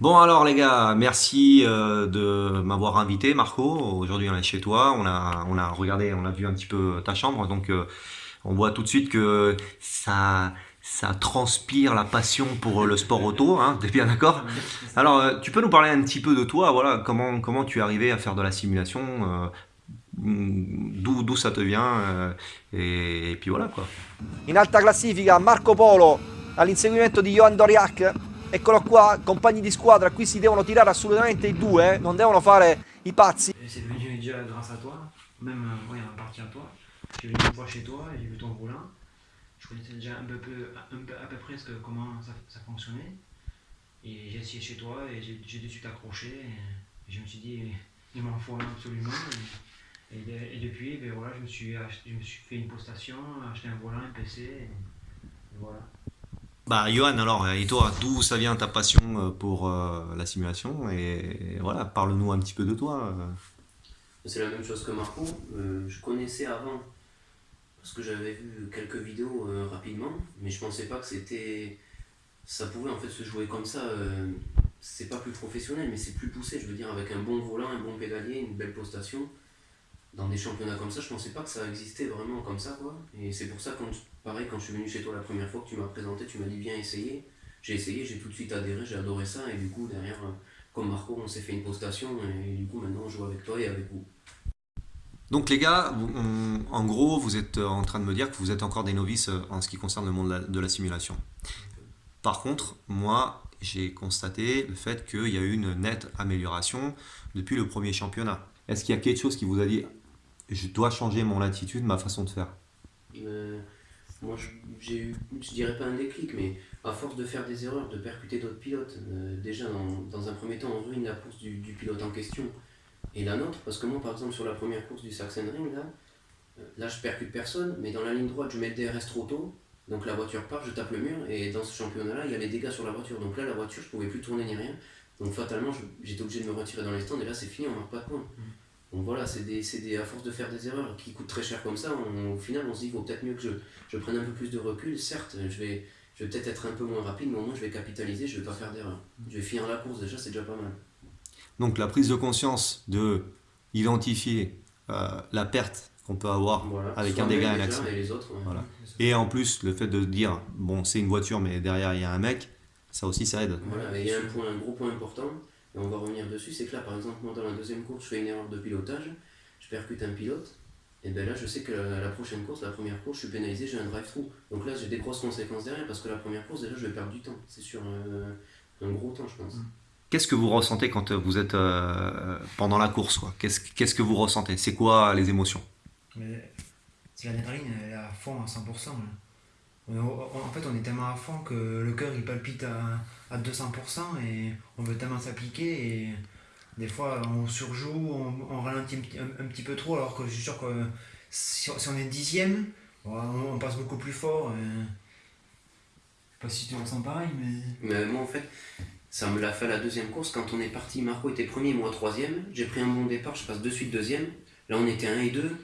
Bon alors les gars, merci euh, de m'avoir invité Marco. Aujourd'hui on est chez toi, on a, on a regardé, on a vu un petit peu ta chambre, donc euh, on voit tout de suite que ça, ça transpire la passion pour le sport auto, hein, t'es bien d'accord? Alors euh, tu peux nous parler un petit peu de toi, voilà, comment, comment tu es arrivé à faire de la simulation, d'où d'où ça te vient, et, et puis voilà quoi. In alta classifica Marco Polo all'inseguimento di Johan Doriac Eccolo qua, compagni di squadra, qui si devono tirare assolutamente i due, non devono fare i pazzi. C'est devenu déjà grâce à toi, même euh, partie à toi. J'ai venu une chez toi, j'ai vu ton volant. Je connaissais déjà un peu, un peu à peu près que, comment ça, fonctionnait. Et j'ai essayé chez toi et j'ai de suite accroché. Je me suis dit, il m'en faut un absolument. Et, depuis, ben voilà, je, me suis je me suis fait une postation, acheté un volant, un PC. Et, voilà. Bah Johan, alors, et toi, d'où ça vient ta passion euh, pour euh, la simulation? Et voilà, parle-nous un petit peu de toi. euh. C'est la même chose que Marco. Je connaissais avant, parce que j'avais vu quelques vidéos rapidement, mais je pensais pas que c'était. Ça pouvait en fait se jouer comme ça. c'est pas plus professionnel, mais c'est plus poussé. Je veux dire, avec un bon volant, un bon pédalier, une belle postation. Dans des championnats comme ça, je pensais pas que ça existait vraiment comme ça, quoi. Et c'est pour ça, quand, pareil, quand je suis venu chez toi la première fois que tu m'as présenté, tu m'as dit viens essayer. J'ai essayé, j'ai tout de suite adhéré, j'ai adoré ça, et du coup, derrière, euh, comme Marco, on s'est fait une postation, et du coup, maintenant, on joue avec toi et avec vous. Donc les gars, on- en gros, vous êtes en train de me dire que vous êtes encore des novices euh, en ce qui concerne le monde de la simulation. Par contre, moi, j'ai constaté le fait qu'il y a eu une nette amélioration depuis le premier championnat. Est-ce qu'il y a quelque chose qui vous a dit je dois changer mon attitude, ma façon de faire. Euh, moi, je- j'ai eu, je dirais pas un déclic, mais à force de faire des erreurs, de percuter d'autres pilotes, euh, déjà dans, dans un premier temps, on ruine la course du, du pilote en question et la nôtre, parce que moi, par exemple, sur la première course du Sachsenring, là, euh, là, je percute personne, mais dans la ligne droite, je mets le DRS trop tôt, donc la voiture part, je tape le mur, et dans ce championnat-là, il y a les dégâts sur la voiture, donc là, la voiture, je pouvais plus tourner ni rien, donc fatalement, j'étais obligé de me retirer dans les stands, et là, c'est fini, on marque pas de points. Donc voilà, c'est des, c'est des, à force de faire des erreurs qui coûtent très cher comme ça, on- au final on se dit il vaut peut-être mieux que je, je prenne un peu plus de recul. Certes, je vais, je vais peut-être être un peu moins rapide, mais au moins je vais capitaliser, je vais pas faire d'erreur. Je vais finir la course déjà, c'est déjà pas mal. Donc la prise de conscience de identifier euh, la perte qu'on peut avoir Voilà. avec un dégât et un accident. Et les autres, ouais. Voilà. Et en plus, le fait de dire, bon, c'est une voiture, mais derrière, il y a un mec, ça aussi, ça aide. Voilà, et il y a un, point, un gros point important, et on va revenir dessus, c'est que là par exemple, moi dans la deuxième course, je fais une erreur de pilotage, je percute un pilote, et bien là je sais que la, la prochaine course, la première course, je suis pénalisé, j'ai un drive-through. Donc là j'ai des grosses conséquences derrière, parce que la première course, déjà je vais perdre du temps, c'est sûr, euh, un gros temps je pense. Qu'est-ce que vous ressentez quand vous êtes euh, pendant la course quoi? Qu'est-ce qu'est-ce que vous ressentez? C'est quoi les émotions? Mais c'est l'adrénaline, elle est à fond à 100%. là. En fait, on est tellement à fond que le cœur il palpite à, à 200% et on veut tellement s'appliquer et des fois on surjoue, on, ralentit un, petit- un- un peu trop alors que je suis sûr que si, on est dixième, on, passe beaucoup plus fort. et- Je sais pas si tu ressens pareil, mais. Mais moi en fait, ça me l'a fait à la deuxième course, quand on est parti, Marco était premier, moi troisième, j'ai pris un bon départ, je passe de suite deuxième, là on était 1 et 2,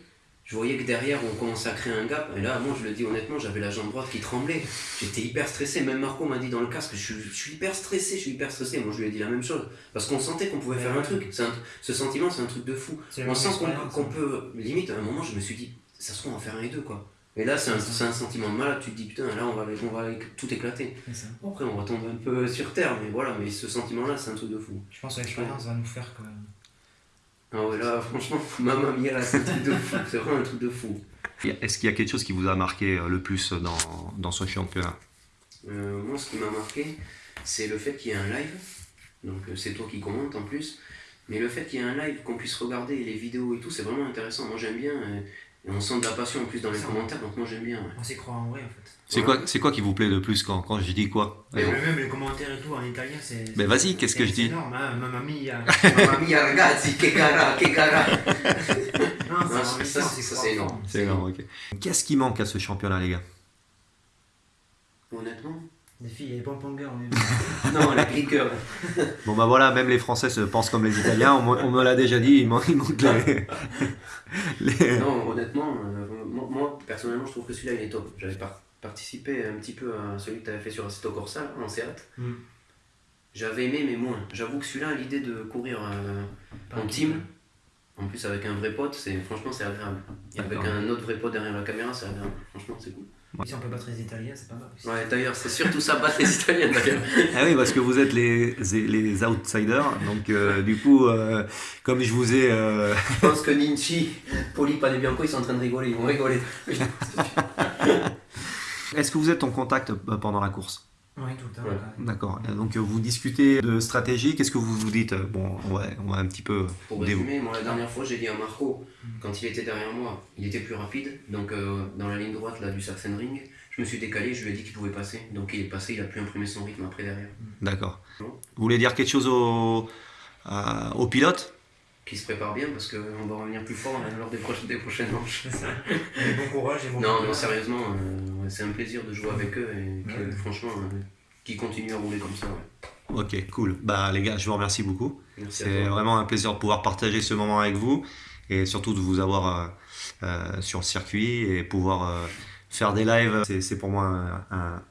je voyais que derrière on commençait à créer un gap, et là moi je le dis honnêtement, j'avais la jambe droite qui tremblait, j'étais hyper stressé, même Marco m'a dit dans le casque, je, suis- je suis hyper stressé, je suis hyper stressé, moi je lui ai dit la même chose, parce qu'on sentait qu'on pouvait Ouais, faire un truc, un- ce sentiment c'est un truc de fou, on même sent qu'on hein. peut, limite à un moment je me suis dit, ça se trouve on va faire un et deux quoi. Et là c'est un, un sentiment de malade, tu te dis putain là on va, on va tout éclater. Après, on va tomber un peu sur terre, mais voilà, mais ce sentiment-là, c'est un truc de fou. Je pense que l'expérience va nous faire que. Ah ouais, là, franchement, maman mia, c'est un truc de fou. C'est vraiment un truc de fou. Est-ce qu'il y a quelque chose qui vous a marqué euh, le plus dans, dans ce championnat? Euh, moi, ce qui m'a marqué, c'est le fait qu'il y ait un live. Donc, euh, c'est toi qui commente en plus. Mais le fait qu'il y ait un live, qu'on puisse regarder les vidéos et tout, c'est vraiment intéressant. Moi, j'aime bien. Et on sent de la passion en plus dans les Ça. commentaires, donc moi, j'aime bien. ouais. On s'y croit en vrai en fait. C'est Voilà. quoi, c'est quoi qui vous plaît le plus quand, quand je dis quoi Mais même les commentaires et tout en italien, c'est. Mais vas-y, qu'est-ce que je dis C'est énorme, hein, mamma mia. Mamma mia, ragazzi, che gara, che gara. Non, Non, ça, ça, ça, c'est énorme. C'est énorme, ok. Qu'est-ce qui manque à ce championnat, les gars? Honnêtement Des filles, les pompongers, on est. Non, la cliqueur. Bon bah voilà, même les Français se pensent comme les Italiens, on, me- on me l'a déjà dit, il manque, les... les- Non, honnêtement, euh, moi, moi, personnellement, je trouve que celui-là, il est top. J'avais par- participé un petit peu à celui que tu avais fait sur Assetto Corsa, en Seat. Mm. J'avais aimé, mais moins. J'avoue que celui-là, l'idée de courir euh, en team, en plus avec un vrai pote, c'est franchement c'est agréable. Et avec un autre vrai pote derrière la caméra, c'est agréable. Franchement, c'est cool. Si on peut battre les Italiens, c'est pas mal aussi. Ouais, d'ailleurs, c'est surtout ça, battre les Italiens d'ailleurs. Ah oui, parce que vous êtes les, les outsiders, donc euh, du coup, euh, comme je vous ai... euh, Je pense que Ninchi, Poli, Bianco, ils sont en train de rigoler, ils vont rigoler. Est-ce que vous êtes en contact pendant la course? Oui, tout le temps. Ouais. ouais. D'accord. Donc vous discutez de stratégie, qu'est-ce que vous vous dites? Bon, ouais, on va un petit peu... Pour résumer, moi la dernière fois j'ai dit à Marco, quand il était derrière moi, il était plus rapide, donc euh, dans la ligne droite là, du Sachsenring, je me suis décalé, je lui ai dit qu'il pouvait passer, donc il est passé, il a pu imprimer son rythme après derrière. D'accord. Vous voulez dire quelque chose au pilote? Qui se prépare bien parce qu'on va revenir plus fort hein, lors des prochaines, des prochaines manches. Bon courage et bon Non, courage. non, sérieusement, euh, c'est un plaisir de jouer avec eux et que, Ouais. franchement, euh, qu'ils continuent à rouler comme ça. Ouais. Ok, cool. Bah les gars, je vous remercie beaucoup. C'est vraiment un plaisir de pouvoir partager ce moment avec vous et surtout de vous avoir euh, euh, sur le circuit et pouvoir euh, faire des lives. C'est- C'est pour moi un, un-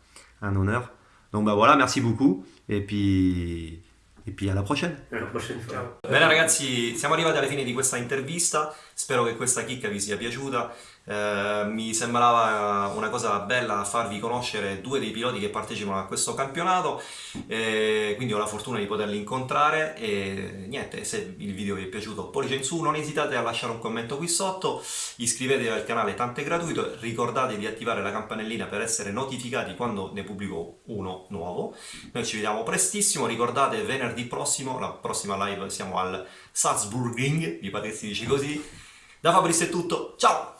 un honneur. Donc bah voilà, merci beaucoup et puis, et puis à la prochaine. À la prochaine. Ciao. Bene ragazzi, siamo arrivati alla fine di questa intervista, spero che questa chicca vi sia piaciuta, Eh, mi sembrava una cosa bella farvi conoscere due dei piloti che partecipano a questo campionato, Eh, quindi ho la fortuna di poterli incontrare e niente, se il video vi è piaciuto pollice in su, non esitate a lasciare un commento qui sotto, iscrivetevi al canale tanto è gratuito, ricordate di attivare la campanellina per essere notificati quando ne pubblico uno nuovo, noi ci vediamo prestissimo, ricordate venerdì prossimo, la prossima live siamo al Salzburging, mi pare che si dice così. Da Fabrizio è tutto, ciao!